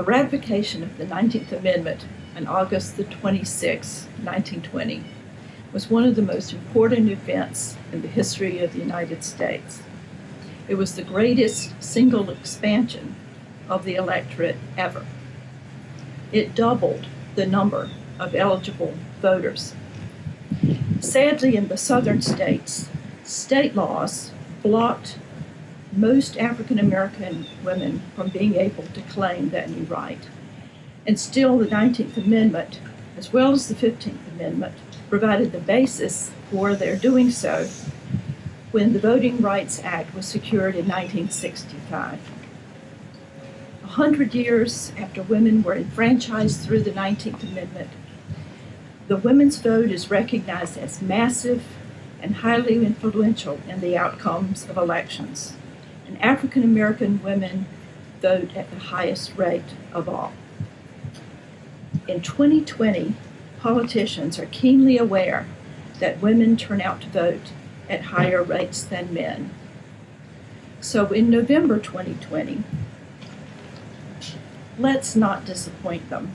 The ratification of the 19th Amendment on August the 26, 1920, was one of the most important events in the history of the United States. It was the greatest single expansion of the electorate ever. It doubled the number of eligible voters. Sadly, in the southern states, state laws blocked most African American women from being able to claim that new right. And still, the 19th Amendment, as well as the 15th Amendment, provided the basis for their doing so when the Voting Rights Act was secured in 1965. A hundred years after women were enfranchised through the 19th Amendment, the women's vote is recognized as massive and highly influential in the outcomes of elections. And African American women vote at the highest rate of all. In 2020, politicians are keenly aware that women turn out to vote at higher rates than men. So in November 2020, let's not disappoint them.